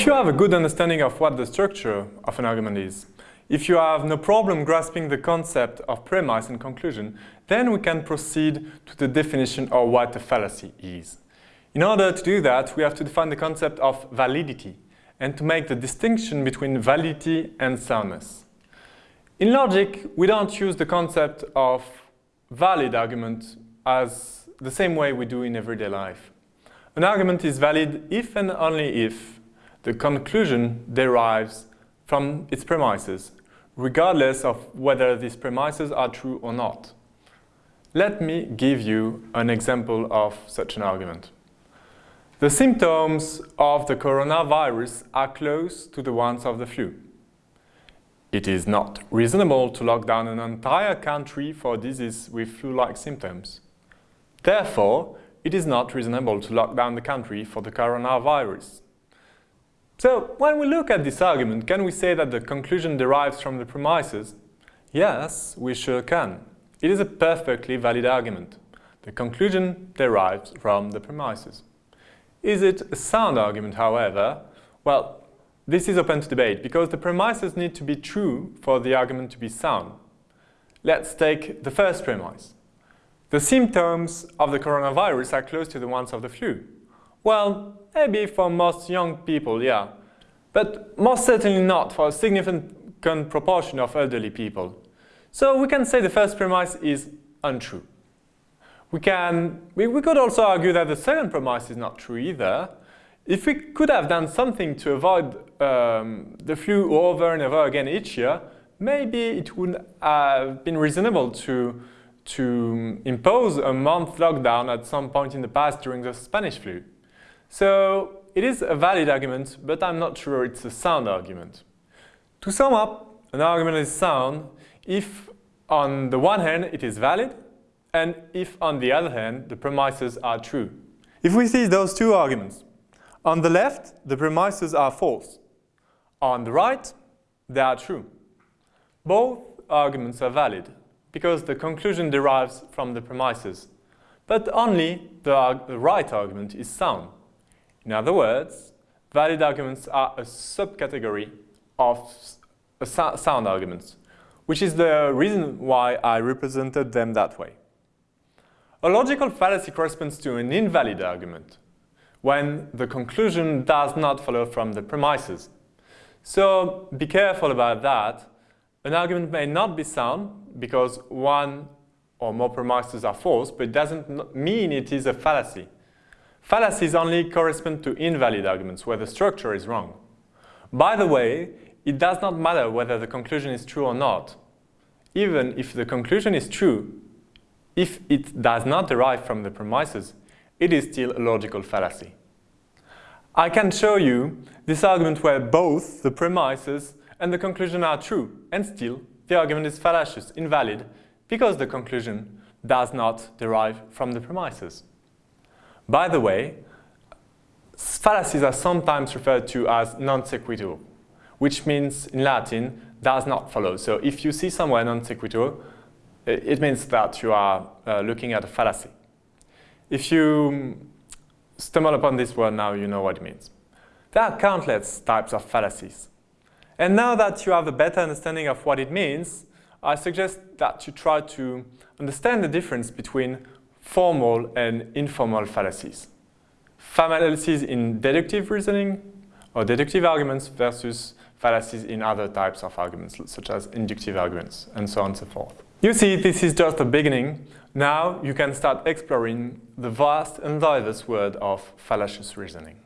If you have a good understanding of what the structure of an argument is, if you have no problem grasping the concept of premise and conclusion, then we can proceed to the definition of what a fallacy is. In order to do that, we have to define the concept of validity and to make the distinction between validity and soundness. In logic, we don't use the concept of valid argument as the same way we do in everyday life. An argument is valid if and only if the conclusion derives from its premises regardless of whether these premises are true or not. Let me give you an example of such an argument. The symptoms of the coronavirus are close to the ones of the flu. It is not reasonable to lock down an entire country for disease with flu-like symptoms. Therefore, it is not reasonable to lock down the country for the coronavirus. So, when we look at this argument, can we say that the conclusion derives from the premises? Yes, we sure can. It is a perfectly valid argument. The conclusion derives from the premises. Is it a sound argument, however? Well, this is open to debate because the premises need to be true for the argument to be sound. Let's take the first premise. The symptoms of the coronavirus are close to the ones of the flu. Well, maybe for most young people, yeah. But most certainly not for a significant proportion of elderly people. So we can say the first premise is untrue. We, can, we, we could also argue that the second premise is not true either. If we could have done something to avoid um, the flu over and over again each year, maybe it would have been reasonable to, to impose a month lockdown at some point in the past during the Spanish flu. So it is a valid argument, but I'm not sure it's a sound argument. To sum up, an argument is sound if on the one hand it is valid and if on the other hand the premises are true. If we see those two arguments, on the left the premises are false, on the right they are true. Both arguments are valid because the conclusion derives from the premises, but only the, the right argument is sound. In other words, valid arguments are a subcategory of uh, sound arguments, which is the reason why I represented them that way. A logical fallacy corresponds to an invalid argument, when the conclusion does not follow from the premises. So be careful about that. An argument may not be sound because one or more premises are false, but it doesn't mean it is a fallacy. Fallacies only correspond to invalid arguments where the structure is wrong. By the way, it does not matter whether the conclusion is true or not. Even if the conclusion is true, if it does not derive from the premises, it is still a logical fallacy. I can show you this argument where both the premises and the conclusion are true, and still the argument is fallacious, invalid, because the conclusion does not derive from the premises. By the way, fallacies are sometimes referred to as non sequitur, which means in Latin does not follow. So if you see somewhere non sequitur, it means that you are uh, looking at a fallacy. If you stumble upon this word now, you know what it means. There are countless types of fallacies. And now that you have a better understanding of what it means, I suggest that you try to understand the difference between formal and informal fallacies. Fallacies in deductive reasoning or deductive arguments versus fallacies in other types of arguments, such as inductive arguments, and so on and so forth. You see, this is just the beginning. Now you can start exploring the vast and diverse world of fallacious reasoning.